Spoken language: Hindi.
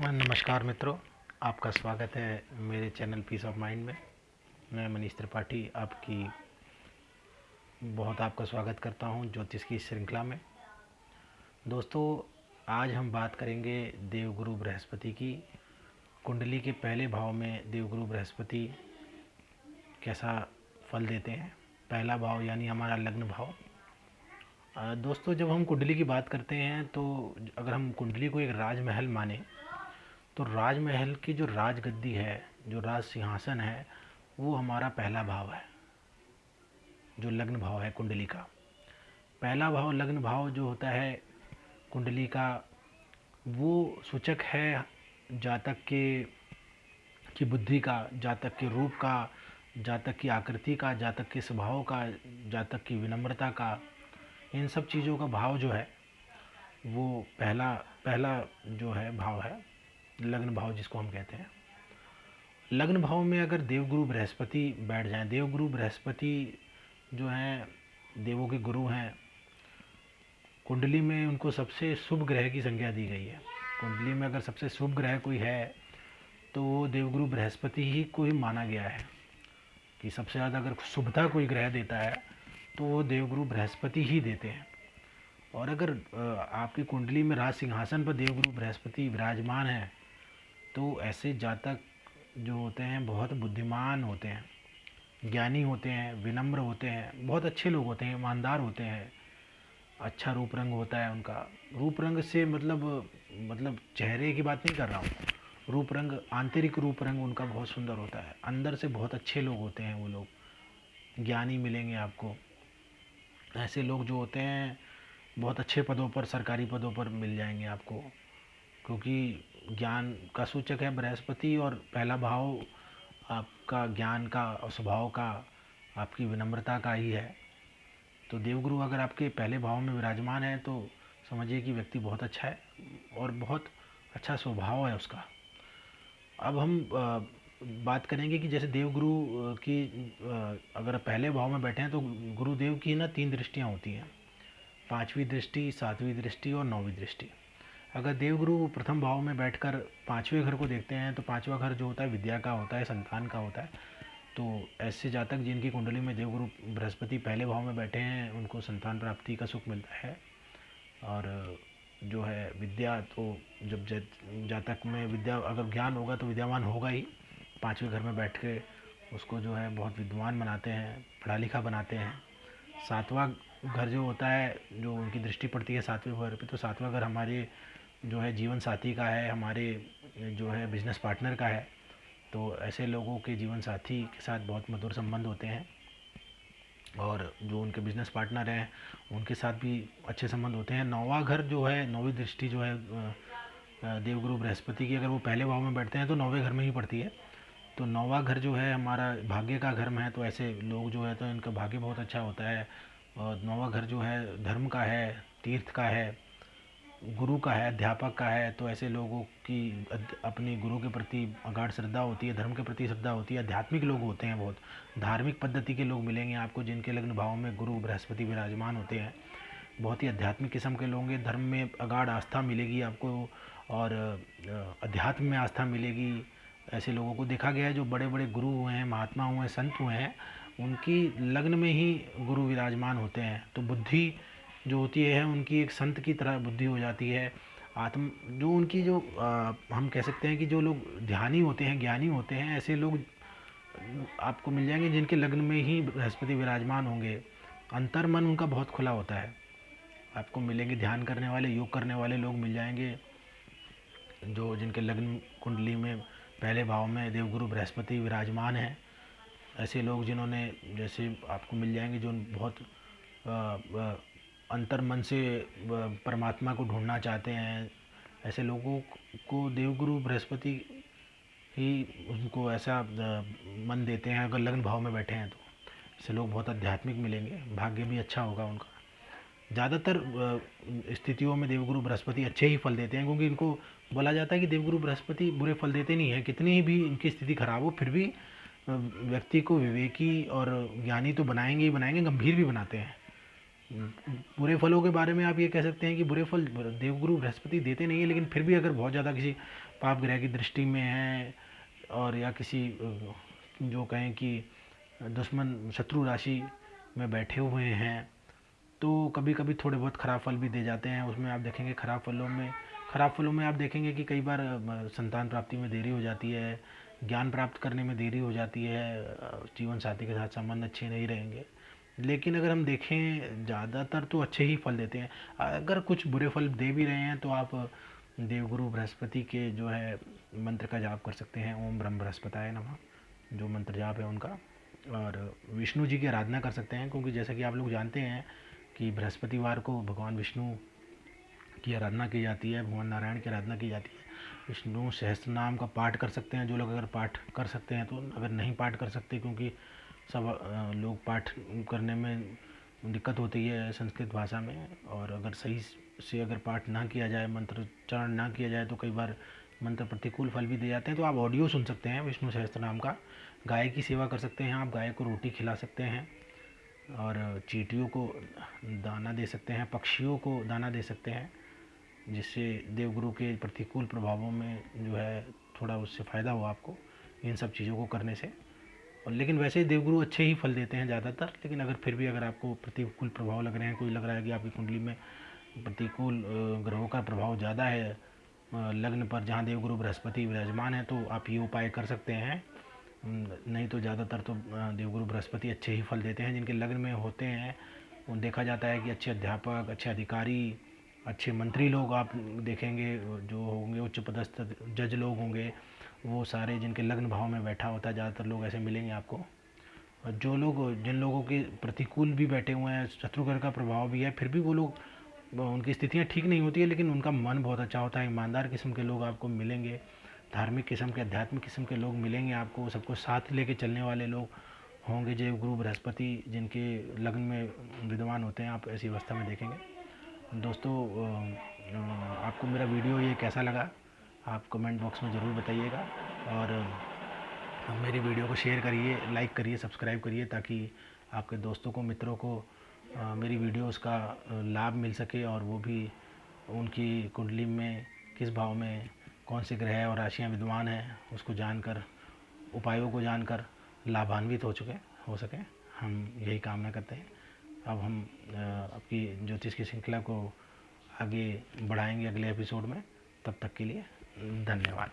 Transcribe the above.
नमस्कार मित्रों। आपका स्वागत है मेरे चैनल पीस ऑफ़ माइंड में। मैं मनीष त्रिपाठी आपकी, बहुत आपका स्वागत करता हूँ ज्योतिष की श्रृंखला में। दोस्तों, आज हम बात करेंगे देवगुरु बृहस्पति की। कुंडली के पहले भाव में देवगुरु बृहस्पति कैसा फल देते हैं? पहला भाव यानी हमारा लग्न भाव। दोस्तों, जब हम कुंडली की बात करते हैं तो अगर हम कुंडली को एक राजमहल माने तो राजमहल की जो राजगद्दी है, जो राज सिंहासन है, वो हमारा पहला भाव है, जो लग्न भाव है कुंडली का। पहला भाव, लग्न भाव जो होता है कुंडली का, वो सूचक है जातक के, की बुद्धि का, जातक के रूप का, जातक की आकृति का, जातक के स्वभाव का, जातक की विनम्रता का, इन सब चीज़ों का भाव जो है, वो पहला पहला जो है भाव है। लग्न भाव जिसको हम कहते हैं। लग्न भाव में अगर देवगुरु बृहस्पति बैठ जाएँ, देवगुरु बृहस्पति जो हैं, देवों के गुरु हैं, कुंडली में उनको सबसे शुभ ग्रह की संज्ञा दी गई है। कुंडली में अगर सबसे शुभ ग्रह कोई है तो वो देवगुरु बृहस्पति ही को ही माना गया है कि सबसे ज़्यादा अगर शुभता कोई ग्रह देता है तो वो देवगुरु बृहस्पति ही देते हैं। और अगर आपकी कुंडली में राज सिंहासन पर देवगुरु बृहस्पति विराजमान है तो ऐसे जातक जो होते हैं, बहुत बुद्धिमान होते हैं, ज्ञानी होते हैं, विनम्र होते हैं, बहुत अच्छे लोग होते हैं, ईमानदार होते हैं। अच्छा रूप रंग होता है उनका। रूप रंग से मतलब मतलब चेहरे की बात नहीं कर रहा हूँ। रूप रंग, आंतरिक रूप रंग उनका बहुत सुंदर होता है। अंदर से बहुत अच्छे लोग होते हैं वो लोग। ज्ञानी मिलेंगे आपको। ऐसे लोग जो होते हैं, बहुत अच्छे पदों पर, सरकारी पदों पर मिल जाएँगे आपको। क्योंकि ज्ञान का सूचक है बृहस्पति और पहला भाव आपका ज्ञान का और स्वभाव का, आपकी विनम्रता का ही है। तो देवगुरु अगर आपके पहले भाव में विराजमान है तो समझिए कि व्यक्ति बहुत अच्छा है और बहुत अच्छा स्वभाव है उसका। अब हम बात करेंगे कि जैसे देवगुरु की अगर पहले भाव में बैठे हैं तो गुरुदेव की ना तीन दृष्टियाँ होती हैं। पांचवी दृष्टि, सातवीं दृष्टि और नौवीं दृष्टि। अगर देवगुरु प्रथम भाव में बैठकर पाँचवें घर को देखते हैं तो पाँचवा घर जो होता है, विद्या का होता है, संतान का होता है। तो ऐसे जातक जिनकी कुंडली में देवगुरु बृहस्पति पहले भाव में बैठे हैं, उनको संतान प्राप्ति का सुख मिलता है। और जो है विद्या तो जब जातक में विद्या, अगर ज्ञान होगा तो विद्यावान होगा ही। पाँचवें घर में बैठ के उसको जो है बहुत विद्वान बनाते हैं, पढ़ा लिखा बनाते हैं। सातवां घर जो होता है, जो उनकी दृष्टि पड़ती है सातवें घर पे तो सातवां घर हमारे जो है जीवन साथी का है, हमारे जो है बिज़नेस पार्टनर का है। तो ऐसे लोगों के जीवन साथी के साथ बहुत मधुर संबंध होते हैं। और जो उनके बिज़नेस पार्टनर हैं, उनके साथ भी अच्छे संबंध होते हैं। नौवा घर जो है, नौवीं दृष्टि जो है देवगुरु बृहस्पति की अगर वो पहले भाव में बैठते हैं तो नौवे घर में ही पड़ती है। तो नौवा घर जो है, हमारा भाग्य का घर में है तो ऐसे लोग जो है तो इनका भाग्य बहुत अच्छा होता है। और नौवा घर जो है, धर्म का है, तीर्थ का है, गुरु का है, अध्यापक का है तो ऐसे लोगों की अपने गुरु के प्रति अगाढ़ श्रद्धा होती है, धर्म के प्रति श्रद्धा होती है, आध्यात्मिक लोग होते हैं बहुत। धार्मिक पद्धति के लोग मिलेंगे आपको, जिनके लग्न भाव में गुरु, बृहस्पति विराजमान होते हैं। बहुत ही आध्यात्मिक किस्म के लोग हैं धर्म में अगाढ़ आस्था मिलेगी आपको, और अध्यात्म में आस्था मिलेगी। ऐसे लोगों को देखा गया है, जो बड़े बड़े गुरु हुए हैं, महात्मा हुए हैं, संत हुए हैं उनकी लग्न में ही गुरु विराजमान होते हैं। तो बुद्धि जो होती है उनकी एक संत की तरह बुद्धि हो जाती है। आत्म जो उनकी जो आ, हम कह सकते हैं कि जो लोग ध्यानी होते हैं ज्ञानी होते हैं ऐसे लोग आपको मिल जाएँगे जिनके लग्न में ही बृहस्पति विराजमान होंगे। अंतर मन उनका बहुत खुला होता है। आपको मिलेंगे ध्यान करने वाले योग करने वाले लोग मिल जाएँगे जो जिनके लग्न कुंडली में पहले भाव में देवगुरु बृहस्पति विराजमान हैं। ऐसे लोग जिन्होंने जैसे आपको मिल जाएँगे, जो बहुत अंतर मन से परमात्मा को ढूंढना चाहते हैं, ऐसे लोगों को देवगुरु बृहस्पति ही उनको ऐसा मन देते हैं, अगर लग्न भाव में बैठे हैं तो। ऐसे लोग बहुत आध्यात्मिक मिलेंगे, भाग्य भी अच्छा होगा उनका। ज़्यादातर स्थितियों में देवगुरु बृहस्पति अच्छे ही फल देते हैं, क्योंकि इनको बोला जाता है कि देवगुरु बृहस्पति बुरे फल देते नहीं हैं, कितनी भी इनकी स्थिति खराब हो, फिर भी व्यक्ति को विवेकी और ज्ञानी तो बनाएँगे ही बनाएँगे, गंभीर भी बनाते हैं। बुरे फलों के बारे में आप ये कह सकते हैं कि बुरे फल देवगुरु बृहस्पति देते नहीं हैं, लेकिन फिर भी अगर बहुत ज़्यादा किसी पाप ग्रह की दृष्टि में है और या किसी जो कहें कि दुश्मन शत्रु राशि में बैठे हुए हैं तो कभी कभी थोड़े बहुत ख़राब फल भी दे जाते हैं। उसमें आप देखेंगे ख़राब फलों में, ख़राब फलों में आप देखेंगे कि कई बार संतान प्राप्ति में देरी हो जाती है ज्ञान प्राप्त करने में देरी हो जाती है, जीवन साथी के साथ संबंध अच्छे नहीं रहेंगे। लेकिन अगर हम देखें, ज़्यादातर तो अच्छे ही फल देते हैं। अगर कुछ बुरे फल दे भी रहे हैं तो आप देवगुरु बृहस्पति के जो है मंत्र का जाप कर सकते हैं। ओम ब्रह्म बृहस्पताय नमः, जो मंत्र जाप है उनका। और विष्णु जी की आराधना कर सकते हैं, क्योंकि जैसा कि आप लोग जानते हैं कि बृहस्पतिवार को भगवान विष्णु की आराधना की जाती है, भगवान नारायण की आराधना की जाती है। विष्णु सहस्त्र नाम का पाठ कर सकते हैं, जो लोग अगर पाठ कर सकते हैं तो अगर नहीं पाठ कर सकते, क्योंकि सब लोग पाठ करने में दिक्कत होती है संस्कृत भाषा में, और अगर सही से अगर पाठ ना किया जाए मंत्रोच्चारण ना किया जाए तो कई बार मंत्र प्रतिकूल फल भी दे जाते हैं। तो आप ऑडियो सुन सकते हैं विष्णु सहस्त्र नाम का। गाय की सेवा कर सकते हैं आप, गाय को रोटी खिला सकते हैं, और चीटियों को दाना दे सकते हैं, पक्षियों को दाना दे सकते हैं। जिससे देवगुरु के प्रतिकूल प्रभावों में जो है थोड़ा उससे फ़ायदा हो आपको, इन सब चीज़ों को करने से। और लेकिन वैसे ही देवगुरु अच्छे ही फल देते हैं ज़्यादातर, लेकिन अगर फिर भी अगर आपको प्रतिकूल प्रभाव लग रहे हैं, कोई लग रहा है कि आपकी कुंडली में प्रतिकूल ग्रहों का प्रभाव ज़्यादा है लग्न पर जहाँ देवगुरु बृहस्पति विराजमान है तो आप ये उपाय कर सकते हैं। नहीं तो ज़्यादातर तो देवगुरु बृहस्पति अच्छे ही फल देते हैं, जिनके लग्न में होते हैं। वो देखा जाता है कि अच्छे अध्यापक, अच्छे अधिकारी अच्छे मंत्री लोग आप देखेंगे, जो होंगे उच्च पदस्थ जज लोग होंगे, वो सारे जिनके लग्न भाव में बैठा होता है, ज़्यादातर लोग ऐसे मिलेंगे आपको। और जो लोग, जिन लोगों के प्रतिकूल भी बैठे हुए हैं, शत्रुघ्न का प्रभाव भी है, फिर भी वो लोग, उनकी स्थितियाँ ठीक नहीं होती है, लेकिन उनका मन बहुत अच्छा होता है, ईमानदार किस्म के लोग आपको मिलेंगे, धार्मिक किस्म के, आध्यात्मिक किस्म के लोग मिलेंगे आपको सबको साथ लेके चलने वाले लोग होंगे, जय गुरु बृहस्पति, जिनके लग्न में विद्वान होते हैं, आप ऐसी अवस्था में देखेंगे। दोस्तों आपको मेरा वीडियो ये कैसा लगा, आप कमेंट बॉक्स में ज़रूर बताइएगा और मेरी वीडियो को शेयर करिए, लाइक करिए, सब्सक्राइब करिए ताकि आपके दोस्तों को, मित्रों को मेरी वीडियोस का लाभ मिल सके और वो भी उनकी कुंडली में किस भाव में कौन से ग्रह और राशियाँ विद्वान हैं, उसको जानकर, उपायों को जानकर लाभान्वित हो चुके, हो सके। हम यही कामना करते हैं। अब हम आपकी ज्योतिष की श्रृंखला को आगे बढ़ाएँगे अगले एपिसोड में। तब तक के लिए धन्यवाद।